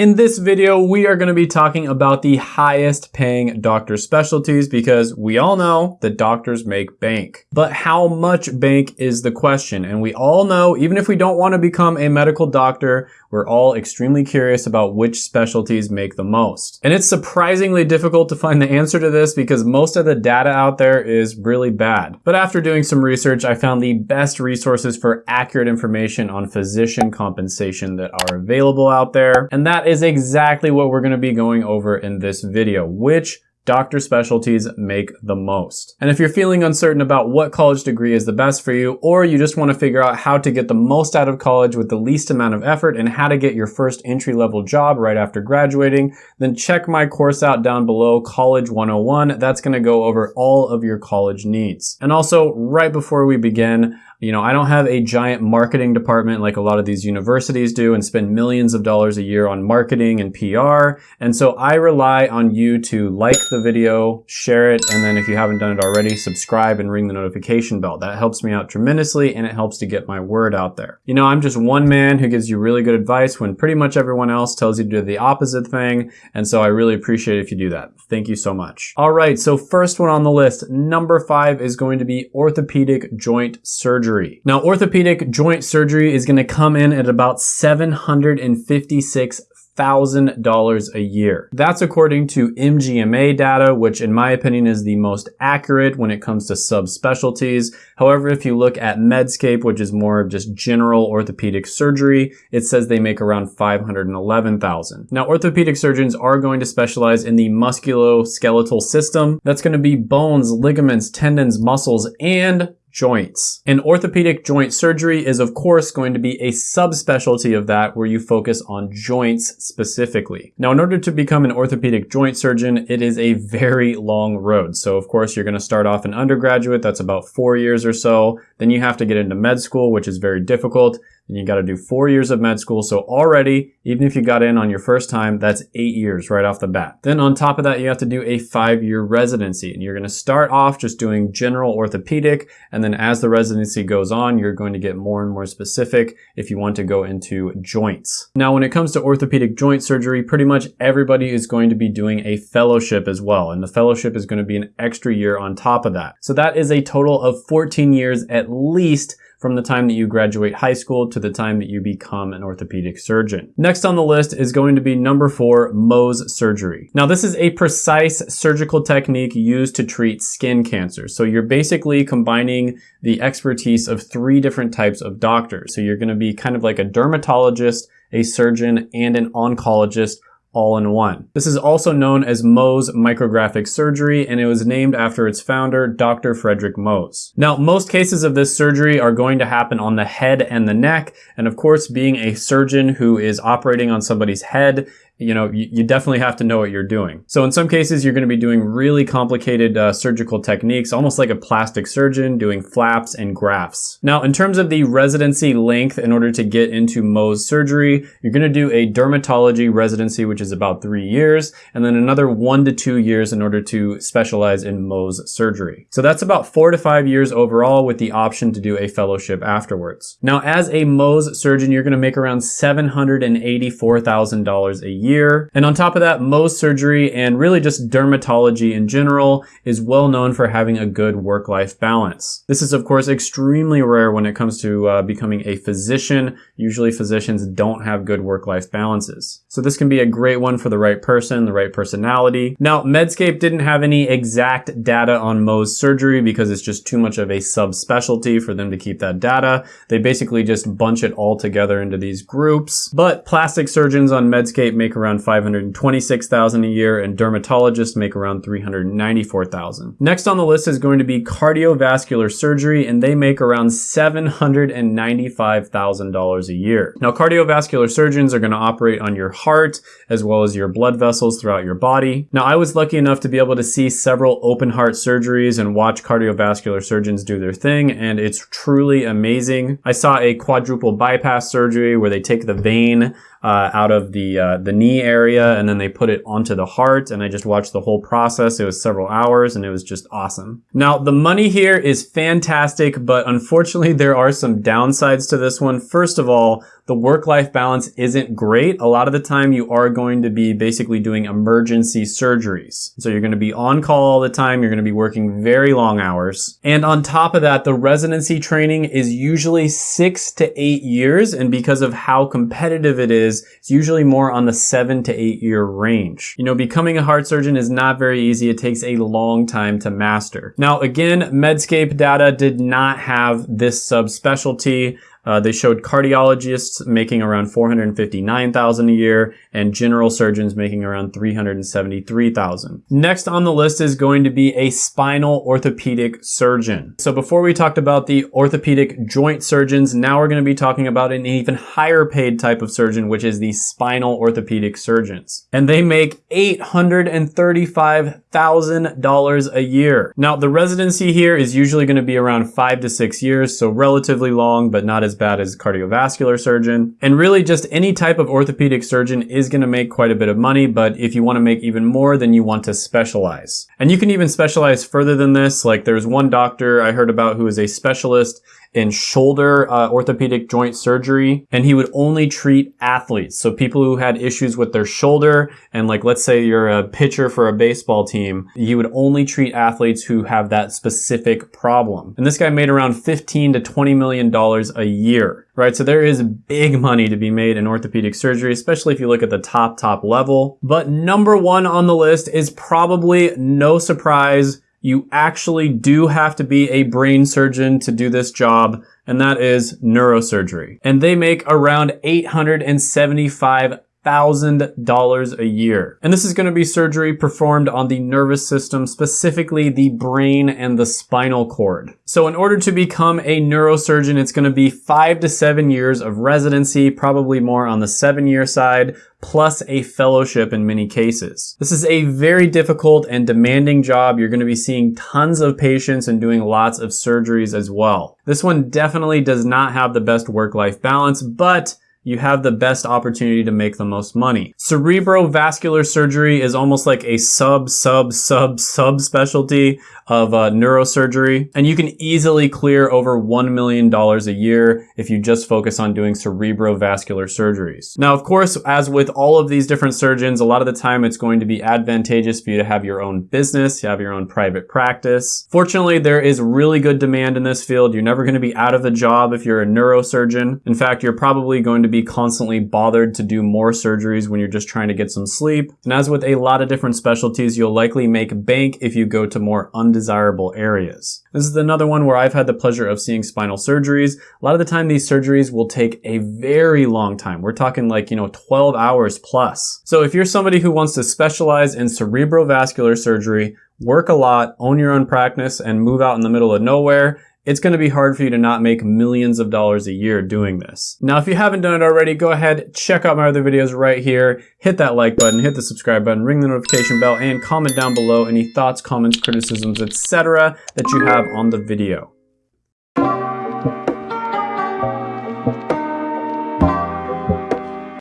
In this video, we are gonna be talking about the highest paying doctor specialties because we all know that doctors make bank. But how much bank is the question? And we all know, even if we don't wanna become a medical doctor, we're all extremely curious about which specialties make the most. And it's surprisingly difficult to find the answer to this because most of the data out there is really bad. But after doing some research, I found the best resources for accurate information on physician compensation that are available out there. And that is exactly what we're gonna be going over in this video, which doctor specialties make the most. And if you're feeling uncertain about what college degree is the best for you, or you just want to figure out how to get the most out of college with the least amount of effort and how to get your first entry level job right after graduating, then check my course out down below, College 101. That's going to go over all of your college needs. And also, right before we begin, you know, I don't have a giant marketing department like a lot of these universities do and spend millions of dollars a year on marketing and PR. And so I rely on you to like the video, share it, and then if you haven't done it already, subscribe and ring the notification bell. That helps me out tremendously and it helps to get my word out there. You know, I'm just one man who gives you really good advice when pretty much everyone else tells you to do the opposite thing. And so I really appreciate if you do that. Thank you so much. All right, so first one on the list, number five is going to be orthopedic joint surgery surgery. Now, orthopedic joint surgery is gonna come in at about 756 $1,000 a year. That's according to MGMA data, which in my opinion is the most accurate when it comes to subspecialties. However, if you look at Medscape, which is more of just general orthopedic surgery, it says they make around 511,000. Now, orthopedic surgeons are going to specialize in the musculoskeletal system. That's going to be bones, ligaments, tendons, muscles, and joints. And orthopedic joint surgery is of course going to be a subspecialty of that where you focus on joints specifically. Now in order to become an orthopedic joint surgeon, it is a very long road. So of course you're going to start off an undergraduate, that's about four years or so. Then you have to get into med school, which is very difficult. Then you got to do four years of med school. So already, even if you got in on your first time, that's eight years right off the bat. Then on top of that, you have to do a five year residency and you're going to start off just doing general orthopedic. And then as the residency goes on, you're going to get more and more specific if you want to go into joints. Now, when it comes to orthopedic joint surgery, pretty much everybody is going to be doing a fellowship as well. And the fellowship is going to be an extra year on top of that. So that is a total of 14 years at least from the time that you graduate high school to the time that you become an orthopedic surgeon. Next on the list is going to be number four, Mohs surgery. Now this is a precise surgical technique used to treat skin cancer. So you're basically combining the expertise of three different types of doctors. So you're gonna be kind of like a dermatologist, a surgeon, and an oncologist all in one. This is also known as Mohs micrographic surgery and it was named after its founder, Dr. Frederick Mohs. Now, most cases of this surgery are going to happen on the head and the neck. And of course, being a surgeon who is operating on somebody's head you know, you, you, definitely have to know what you're doing. So in some cases, you're going to be doing really complicated uh, surgical techniques, almost like a plastic surgeon doing flaps and grafts. Now, in terms of the residency length, in order to get into Mohs surgery, you're going to do a dermatology residency, which is about three years, and then another one to two years in order to specialize in Mohs surgery. So that's about four to five years overall with the option to do a fellowship afterwards. Now, as a Mohs surgeon, you're going to make around $784,000 a year year. And on top of that, Mohs surgery and really just dermatology in general is well known for having a good work-life balance. This is of course extremely rare when it comes to uh, becoming a physician. Usually physicians don't have good work-life balances. So this can be a great one for the right person, the right personality. Now, Medscape didn't have any exact data on Mohs surgery because it's just too much of a subspecialty for them to keep that data. They basically just bunch it all together into these groups. But plastic surgeons on Medscape make around 526,000 a year and dermatologists make around 394,000. Next on the list is going to be cardiovascular surgery and they make around $795,000 a year. Now cardiovascular surgeons are going to operate on your heart as well as your blood vessels throughout your body. Now I was lucky enough to be able to see several open heart surgeries and watch cardiovascular surgeons do their thing and it's truly amazing. I saw a quadruple bypass surgery where they take the vein uh, out of the uh, the knee area, and then they put it onto the heart. And I just watched the whole process. It was several hours, and it was just awesome. Now the money here is fantastic, but unfortunately there are some downsides to this one. First of all, the work-life balance isn't great. A lot of the time you are going to be basically doing emergency surgeries. So you're going to be on call all the time. You're going to be working very long hours. And on top of that, the residency training is usually six to eight years. And because of how competitive it is, it's usually more on the seven to eight year range. You know, becoming a heart surgeon is not very easy. It takes a long time to master. Now, again, Medscape data did not have this subspecialty. Uh, they showed cardiologists making around 459,000 a year and general surgeons making around 373,000. Next on the list is going to be a spinal orthopedic surgeon. So before we talked about the orthopedic joint surgeons, now we're going to be talking about an even higher paid type of surgeon, which is the spinal orthopedic surgeons. And they make $835,000 a year. Now the residency here is usually going to be around five to six years, so relatively long, but not as as bad as cardiovascular surgeon. And really just any type of orthopedic surgeon is gonna make quite a bit of money, but if you wanna make even more, then you want to specialize. And you can even specialize further than this. Like there's one doctor I heard about who is a specialist in shoulder uh, orthopedic joint surgery, and he would only treat athletes. So people who had issues with their shoulder, and like let's say you're a pitcher for a baseball team, he would only treat athletes who have that specific problem. And this guy made around 15 to 20 million dollars a year right? So there is big money to be made in orthopedic surgery, especially if you look at the top, top level. But number one on the list is probably no surprise you actually do have to be a brain surgeon to do this job, and that is neurosurgery. And they make around 875 $1,000 a year. And this is going to be surgery performed on the nervous system, specifically the brain and the spinal cord. So in order to become a neurosurgeon, it's going to be five to seven years of residency, probably more on the seven year side, plus a fellowship in many cases. This is a very difficult and demanding job. You're going to be seeing tons of patients and doing lots of surgeries as well. This one definitely does not have the best work-life balance, but you have the best opportunity to make the most money. Cerebrovascular surgery is almost like a sub, sub, sub, sub specialty of uh, neurosurgery. And you can easily clear over $1 million a year if you just focus on doing cerebrovascular surgeries. Now, of course, as with all of these different surgeons, a lot of the time it's going to be advantageous for you to have your own business, you have your own private practice. Fortunately, there is really good demand in this field. You're never going to be out of a job if you're a neurosurgeon. In fact, you're probably going to be constantly bothered to do more surgeries when you're just trying to get some sleep. And as with a lot of different specialties, you'll likely make bank if you go to more undesirable areas. This is another one where I've had the pleasure of seeing spinal surgeries. A lot of the time these surgeries will take a very long time. We're talking like, you know, 12 hours plus. So if you're somebody who wants to specialize in cerebrovascular surgery, work a lot, own your own practice, and move out in the middle of nowhere, it's going to be hard for you to not make millions of dollars a year doing this. Now, if you haven't done it already, go ahead, check out my other videos right here, hit that like button, hit the subscribe button, ring the notification bell, and comment down below any thoughts, comments, criticisms, etc. that you have on the video.